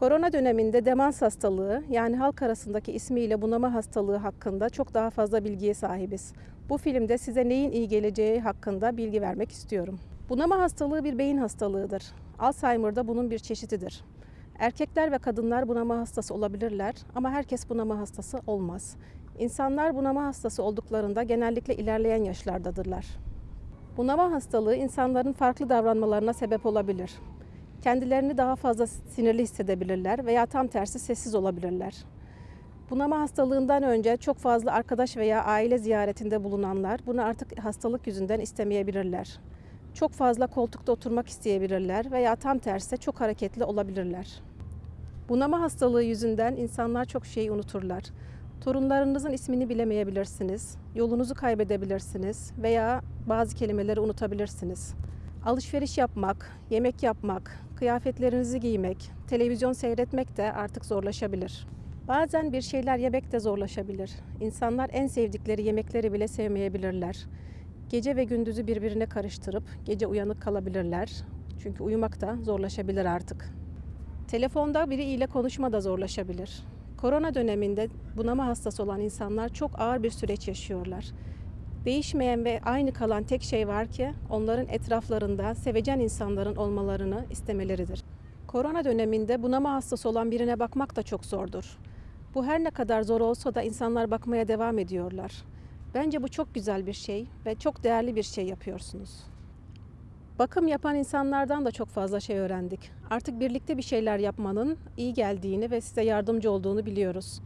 Korona döneminde demans hastalığı yani halk arasındaki ismiyle bunama hastalığı hakkında çok daha fazla bilgiye sahibiz. Bu filmde size neyin iyi geleceği hakkında bilgi vermek istiyorum. Bunama hastalığı bir beyin hastalığıdır. Alzheimer da bunun bir çeşididir. Erkekler ve kadınlar bunama hastası olabilirler ama herkes bunama hastası olmaz. İnsanlar bunama hastası olduklarında genellikle ilerleyen yaşlardadırlar. Bunama hastalığı insanların farklı davranmalarına sebep olabilir. Kendilerini daha fazla sinirli hissedebilirler veya tam tersi sessiz olabilirler. Bunama hastalığından önce çok fazla arkadaş veya aile ziyaretinde bulunanlar bunu artık hastalık yüzünden istemeyebilirler. Çok fazla koltukta oturmak isteyebilirler veya tam tersi çok hareketli olabilirler. Bunama hastalığı yüzünden insanlar çok şeyi unuturlar. Torunlarınızın ismini bilemeyebilirsiniz, yolunuzu kaybedebilirsiniz veya bazı kelimeleri unutabilirsiniz. Alışveriş yapmak, yemek yapmak, kıyafetlerinizi giymek, televizyon seyretmek de artık zorlaşabilir. Bazen bir şeyler yemek de zorlaşabilir. İnsanlar en sevdikleri yemekleri bile sevmeyebilirler. Gece ve gündüzü birbirine karıştırıp gece uyanık kalabilirler. Çünkü uyumak da zorlaşabilir artık. Telefonda biriyle konuşma da zorlaşabilir. Korona döneminde bunama hastası olan insanlar çok ağır bir süreç yaşıyorlar. Değişmeyen ve aynı kalan tek şey var ki onların etraflarında sevecen insanların olmalarını istemeleridir. Korona döneminde bunama hastası olan birine bakmak da çok zordur. Bu her ne kadar zor olsa da insanlar bakmaya devam ediyorlar. Bence bu çok güzel bir şey ve çok değerli bir şey yapıyorsunuz. Bakım yapan insanlardan da çok fazla şey öğrendik. Artık birlikte bir şeyler yapmanın iyi geldiğini ve size yardımcı olduğunu biliyoruz.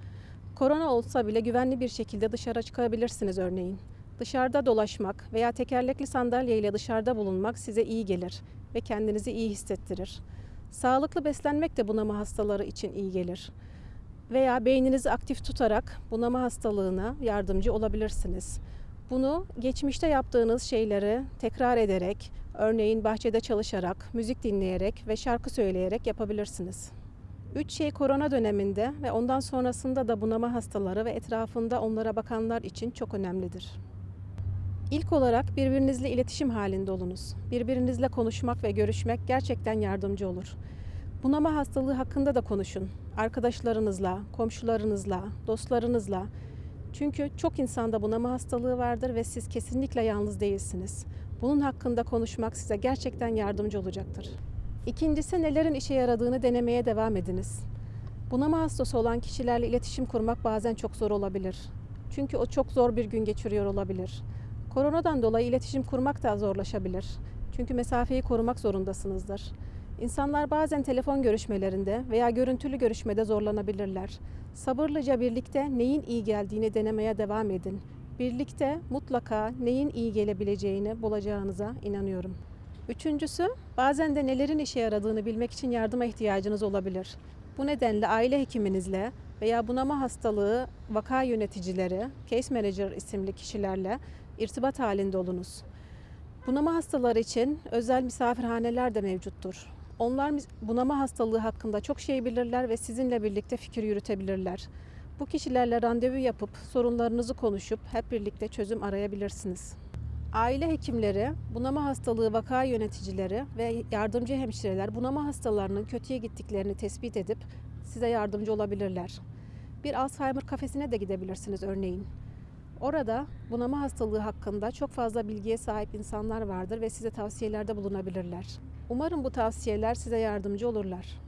Korona olsa bile güvenli bir şekilde dışarı çıkabilirsiniz örneğin. Dışarıda dolaşmak veya tekerlekli sandalye ile dışarıda bulunmak size iyi gelir ve kendinizi iyi hissettirir. Sağlıklı beslenmek de bunama hastaları için iyi gelir. Veya beyninizi aktif tutarak bunama hastalığına yardımcı olabilirsiniz. Bunu geçmişte yaptığınız şeyleri tekrar ederek, örneğin bahçede çalışarak, müzik dinleyerek ve şarkı söyleyerek yapabilirsiniz. Üç şey korona döneminde ve ondan sonrasında da bunama hastaları ve etrafında onlara bakanlar için çok önemlidir. İlk olarak birbirinizle iletişim halinde olunuz. Birbirinizle konuşmak ve görüşmek gerçekten yardımcı olur. Bunama hastalığı hakkında da konuşun. Arkadaşlarınızla, komşularınızla, dostlarınızla. Çünkü çok insanda bunama hastalığı vardır ve siz kesinlikle yalnız değilsiniz. Bunun hakkında konuşmak size gerçekten yardımcı olacaktır. İkincisi nelerin işe yaradığını denemeye devam ediniz. Bunama hastası olan kişilerle iletişim kurmak bazen çok zor olabilir. Çünkü o çok zor bir gün geçiriyor olabilir. Koronadan dolayı iletişim kurmak da zorlaşabilir. Çünkü mesafeyi korumak zorundasınızdır. İnsanlar bazen telefon görüşmelerinde veya görüntülü görüşmede zorlanabilirler. Sabırlıca birlikte neyin iyi geldiğini denemeye devam edin. Birlikte mutlaka neyin iyi gelebileceğini bulacağınıza inanıyorum. Üçüncüsü, bazen de nelerin işe yaradığını bilmek için yardıma ihtiyacınız olabilir. Bu nedenle aile hekiminizle veya bunama hastalığı vaka yöneticileri, case manager isimli kişilerle irtibat halinde olunuz. Bunama hastaları için özel misafirhaneler de mevcuttur. Onlar bunama hastalığı hakkında çok şey bilirler ve sizinle birlikte fikir yürütebilirler. Bu kişilerle randevu yapıp sorunlarınızı konuşup hep birlikte çözüm arayabilirsiniz. Aile hekimleri, bunama hastalığı vaka yöneticileri ve yardımcı hemşireler bunama hastalarının kötüye gittiklerini tespit edip size yardımcı olabilirler. Bir Alzheimer kafesine de gidebilirsiniz örneğin. Orada bunama hastalığı hakkında çok fazla bilgiye sahip insanlar vardır ve size tavsiyelerde bulunabilirler. Umarım bu tavsiyeler size yardımcı olurlar.